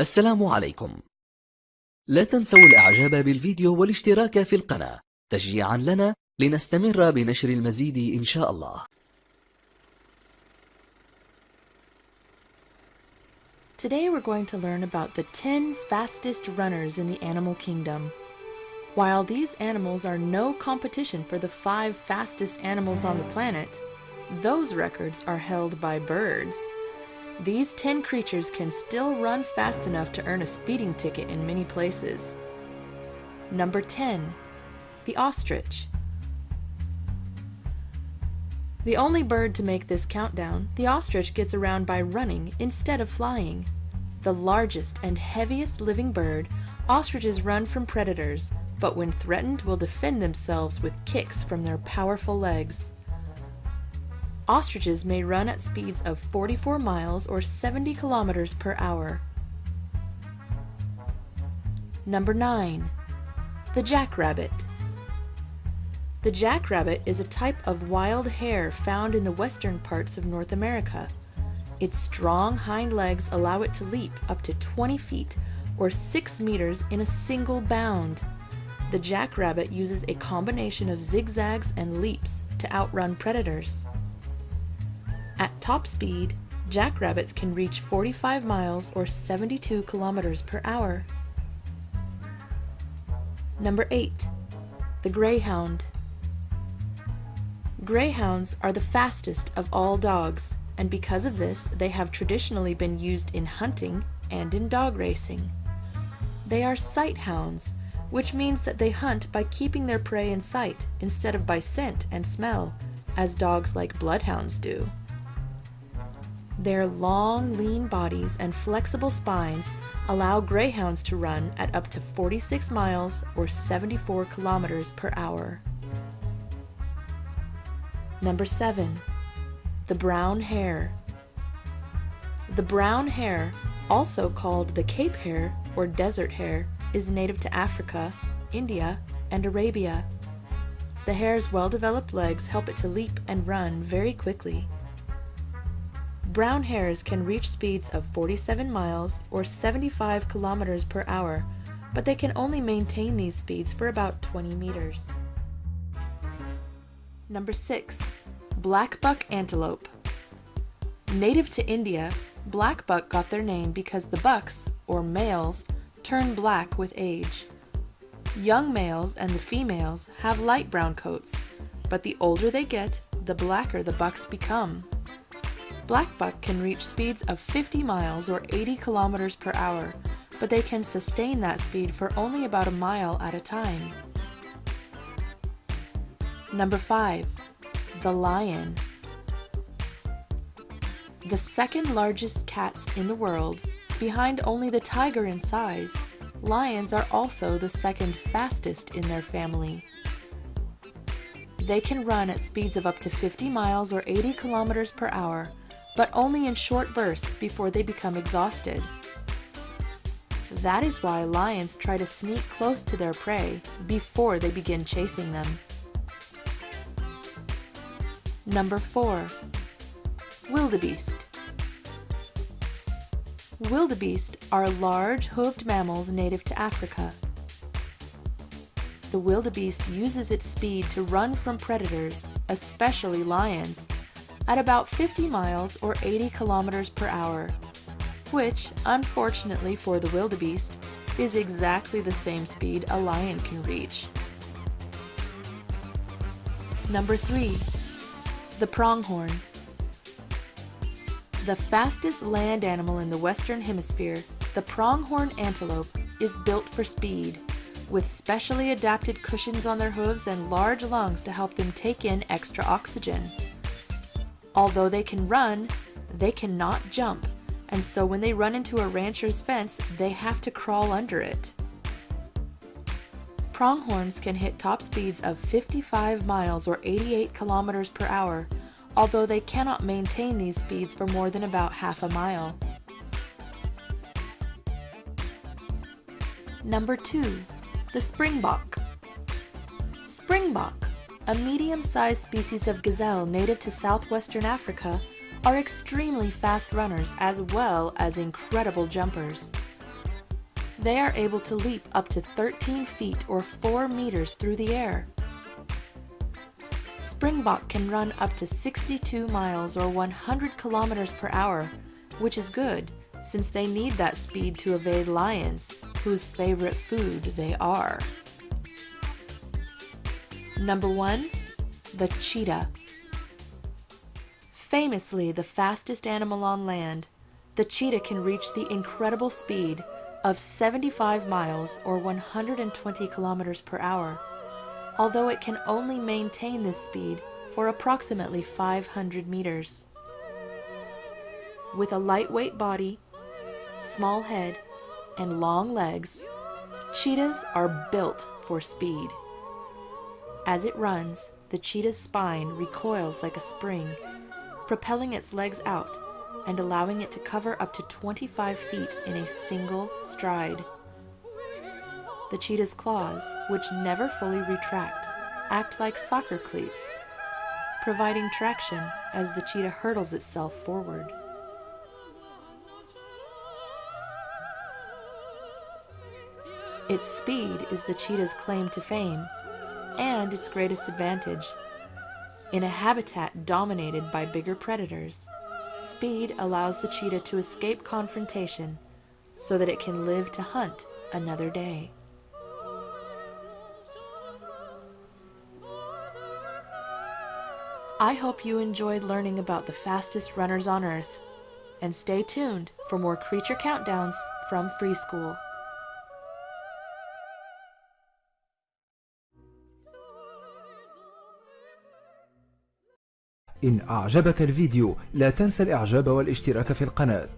السلام عليكم لا تنسوا الإعجاب بالفيديو والاشتراك في القناة تشجيعا لنا لنستمر بنشر المزيد إن شاء الله Today we're going to learn about the 10 fastest runners in the animal kingdom. While these animals are no competition for the 5 fastest animals on the planet, those records are held by birds. These 10 creatures can still run fast enough to earn a speeding ticket in many places. Number 10. The Ostrich. The only bird to make this countdown, the ostrich gets around by running instead of flying. The largest and heaviest living bird, ostriches run from predators, but when threatened will defend themselves with kicks from their powerful legs. Ostriches may run at speeds of 44 miles or 70 kilometers per hour. Number 9. The Jackrabbit. The jackrabbit is a type of wild hare found in the western parts of North America. Its strong hind legs allow it to leap up to 20 feet or 6 meters in a single bound. The jackrabbit uses a combination of zigzags and leaps to outrun predators. Top speed, jackrabbits can reach 45 miles or 72 kilometers per hour. Number 8. The Greyhound. Greyhounds are the fastest of all dogs, and because of this, they have traditionally been used in hunting and in dog racing. They are sight hounds, which means that they hunt by keeping their prey in sight instead of by scent and smell, as dogs like bloodhounds do. Their long, lean bodies and flexible spines allow greyhounds to run at up to 46 miles or 74 kilometers per hour. Number 7. The Brown Hare The brown hare, also called the Cape hare or desert hare, is native to Africa, India, and Arabia. The hare's well-developed legs help it to leap and run very quickly. Brown hares can reach speeds of 47 miles or 75 kilometers per hour, but they can only maintain these speeds for about 20 meters. Number 6. Blackbuck Antelope Native to India, blackbuck got their name because the bucks, or males, turn black with age. Young males and the females have light brown coats, but the older they get, the blacker the bucks become. Blackbuck can reach speeds of 50 miles or 80 kilometers per hour, but they can sustain that speed for only about a mile at a time. Number 5. The Lion The second largest cats in the world, behind only the tiger in size, lions are also the second fastest in their family. They can run at speeds of up to 50 miles or 80 kilometers per hour, but only in short bursts before they become exhausted. That is why lions try to sneak close to their prey before they begin chasing them. Number 4. Wildebeest Wildebeest are large hoofed mammals native to Africa. The wildebeest uses its speed to run from predators, especially lions, at about 50 miles or 80 kilometers per hour, which, unfortunately for the wildebeest, is exactly the same speed a lion can reach. Number 3. The pronghorn. The fastest land animal in the western hemisphere, the pronghorn antelope is built for speed, with specially adapted cushions on their hooves and large lungs to help them take in extra oxygen. Although they can run, they cannot jump, and so when they run into a rancher's fence, they have to crawl under it. Pronghorns can hit top speeds of 55 miles or 88 kilometers per hour, although they cannot maintain these speeds for more than about half a mile. Number 2. The Springbok Springbok a medium-sized species of gazelle native to southwestern Africa, are extremely fast runners as well as incredible jumpers. They are able to leap up to 13 feet or 4 meters through the air. Springbok can run up to 62 miles or 100 kilometers per hour, which is good since they need that speed to evade lions, whose favorite food they are. Number 1. The cheetah. Famously the fastest animal on land, the cheetah can reach the incredible speed of 75 miles or 120 kilometers per hour, although it can only maintain this speed for approximately 500 meters. With a lightweight body, small head, and long legs, cheetahs are built for speed. As it runs, the cheetah's spine recoils like a spring, propelling its legs out and allowing it to cover up to 25 feet in a single stride. The cheetah's claws, which never fully retract, act like soccer cleats, providing traction as the cheetah hurdles itself forward. Its speed is the cheetah's claim to fame and its greatest advantage. In a habitat dominated by bigger predators, speed allows the cheetah to escape confrontation so that it can live to hunt another day. I hope you enjoyed learning about the fastest runners on Earth. And stay tuned for more creature countdowns from Free School. إن أعجبك الفيديو لا تنسى الإعجاب والاشتراك في القناة.